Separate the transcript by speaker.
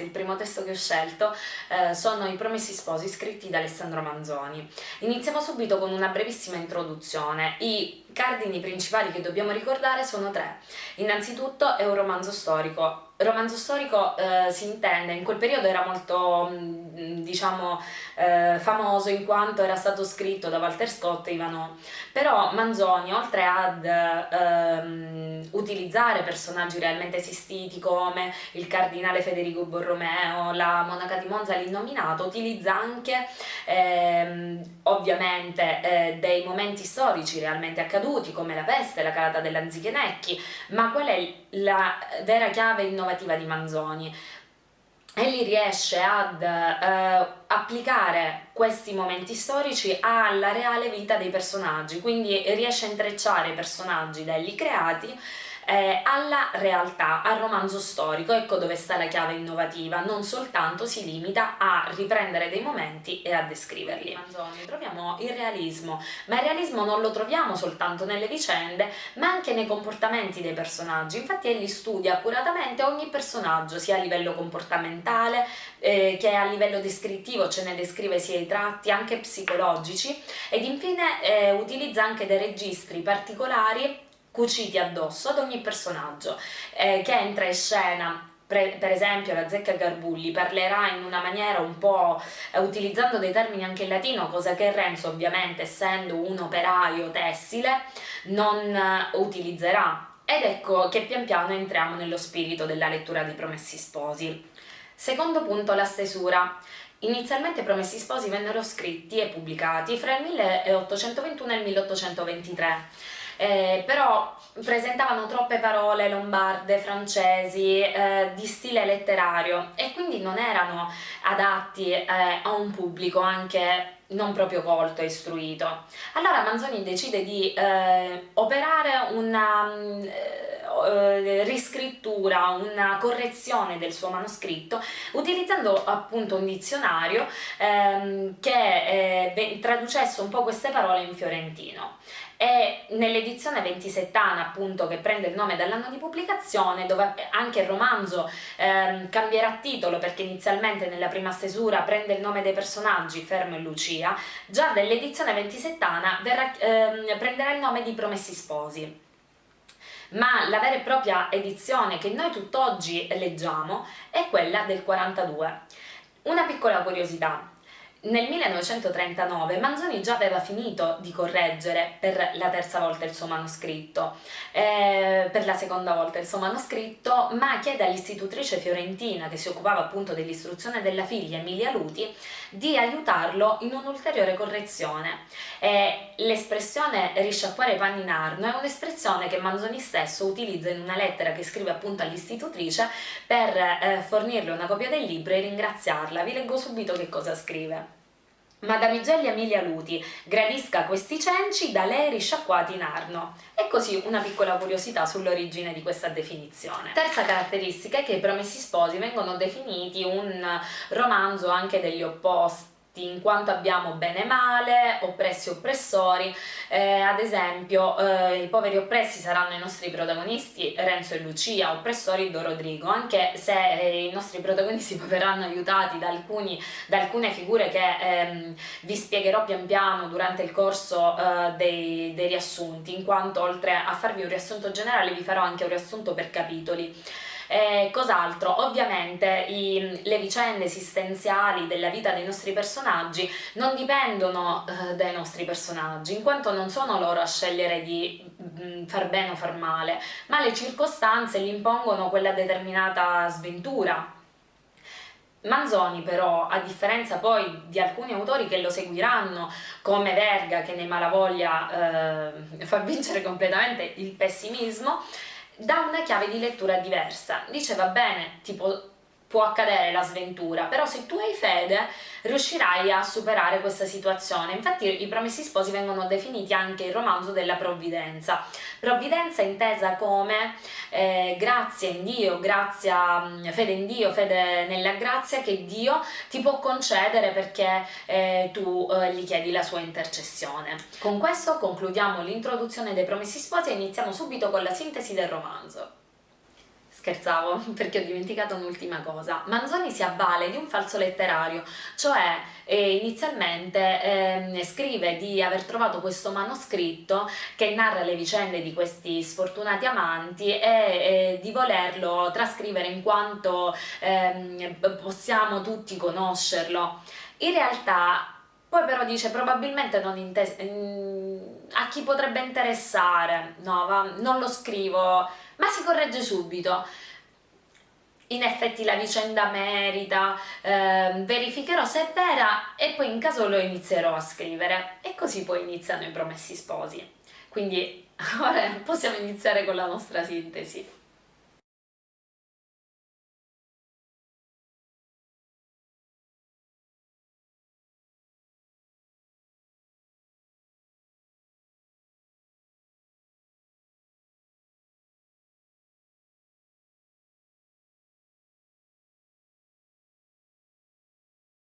Speaker 1: ragazzi, il primo testo che ho scelto eh, sono I Promessi Sposi scritti da Alessandro Manzoni. Iniziamo subito con una brevissima introduzione. I cardini principali che dobbiamo ricordare sono tre. Innanzitutto è un romanzo storico, romanzo storico eh, si intende, in quel periodo era molto, mm, diciamo, eh, famoso in quanto era stato scritto da Walter Scott e Ivano, però Manzoni, oltre ad ehm, utilizzare personaggi realmente esistiti come il cardinale Federico Borromeo, la monaca di Monza, l'innominato, utilizza anche ehm, ovviamente eh, dei momenti storici realmente accaduti come la peste, la calata dell'Anzichenecchi, ma qual è la vera chiave innovativa innovativa di Manzoni. Egli riesce ad eh, applicare questi momenti storici alla reale vita dei personaggi, quindi riesce a intrecciare i personaggi da egli creati eh, alla realtà, al romanzo storico, ecco dove sta la chiave innovativa, non soltanto si limita a riprendere dei momenti e a descriverli. Manzoni, troviamo il realismo, ma il realismo non lo troviamo soltanto nelle vicende, ma anche nei comportamenti dei personaggi, infatti egli studia accuratamente ogni personaggio, sia a livello comportamentale eh, che a livello descrittivo, ce ne descrive sia i tratti, anche psicologici, ed infine eh, utilizza anche dei registri particolari cuciti addosso ad ogni personaggio eh, che entra in scena per esempio la Zecca Garbulli parlerà in una maniera un po' eh, utilizzando dei termini anche in latino, cosa che Renzo ovviamente essendo un operaio tessile non eh, utilizzerà. Ed ecco che pian piano entriamo nello spirito della lettura di Promessi Sposi. Secondo punto, la stesura. Inizialmente Promessi Sposi vennero scritti e pubblicati fra il 1821 e il 1823 eh, però presentavano troppe parole lombarde, francesi, eh, di stile letterario e quindi non erano adatti eh, a un pubblico anche non proprio colto e istruito. Allora Manzoni decide di eh, operare una eh, riscrittura, una correzione del suo manoscritto utilizzando appunto un dizionario ehm, che eh, traducesse un po' queste parole in fiorentino e nell'edizione ventisettana appunto che prende il nome dall'anno di pubblicazione dove anche il romanzo ehm, cambierà titolo perché inizialmente nella prima stesura prende il nome dei personaggi Fermo e Lucia. Già nell'edizione ventisettana verrà, ehm, prenderà il nome di Promessi Sposi. Ma la vera e propria edizione che noi tutt'oggi leggiamo è quella del 42. Una piccola curiosità, nel 1939 Manzoni già aveva finito di correggere per la terza volta il suo manoscritto, eh, per la seconda volta il suo manoscritto, ma chiede all'istitutrice fiorentina che si occupava appunto dell'istruzione della figlia Emilia Luti di aiutarlo in un'ulteriore correzione. Eh, l'espressione risciacquare i panni in arno è un'espressione che Manzoni stesso utilizza in una lettera che scrive appunto all'istitutrice per eh, fornirle una copia del libro e ringraziarla. Vi leggo subito che cosa scrive. Madamigelli Emilia Luti gradisca questi cenci da lei risciacquati in Arno. E così una piccola curiosità sull'origine di questa definizione. Terza caratteristica è che i Promessi Sposi vengono definiti un romanzo anche degli opposti in quanto abbiamo bene e male, oppressi e oppressori, eh, ad esempio eh, i poveri oppressi saranno i nostri protagonisti Renzo e Lucia, oppressori Do Rodrigo, anche se eh, i nostri protagonisti verranno aiutati da, alcuni, da alcune figure che ehm, vi spiegherò pian piano durante il corso eh, dei, dei riassunti, in quanto oltre a farvi un riassunto generale vi farò anche un riassunto per capitoli. Eh, cos'altro? Ovviamente i, le vicende esistenziali della vita dei nostri personaggi non dipendono eh, dai nostri personaggi, in quanto non sono loro a scegliere di mh, mm, far bene o far male, ma le circostanze gli impongono quella determinata sventura, Manzoni però, a differenza poi di alcuni autori che lo seguiranno, come Verga che nei Malavoglia eh, fa vincere completamente il pessimismo, dà una chiave di lettura diversa. Dice va bene, tipo può accadere la sventura, però se tu hai fede riuscirai a superare questa situazione. Infatti i Promessi Sposi vengono definiti anche il romanzo della provvidenza. Provvidenza intesa come eh, grazia in Dio, grazia, fede in Dio, fede nella grazia che Dio ti può concedere perché eh, tu eh, gli chiedi la sua intercessione. Con questo concludiamo l'introduzione dei Promessi Sposi e iniziamo subito con la sintesi del romanzo. Scherzavo, perché ho dimenticato un'ultima cosa. Manzoni si avvale di un falso letterario, cioè eh, inizialmente eh, scrive di aver trovato questo manoscritto che narra le vicende di questi sfortunati amanti e eh, di volerlo trascrivere in quanto ehm, possiamo tutti conoscerlo. In realtà poi però dice probabilmente non intes- a chi potrebbe interessare, no, va, non lo scrivo, ma si corregge subito. In effetti la vicenda merita, eh, verificherò se è vera e poi in caso lo inizierò a scrivere. E così poi iniziano i promessi sposi. Quindi ora possiamo iniziare con la nostra sintesi.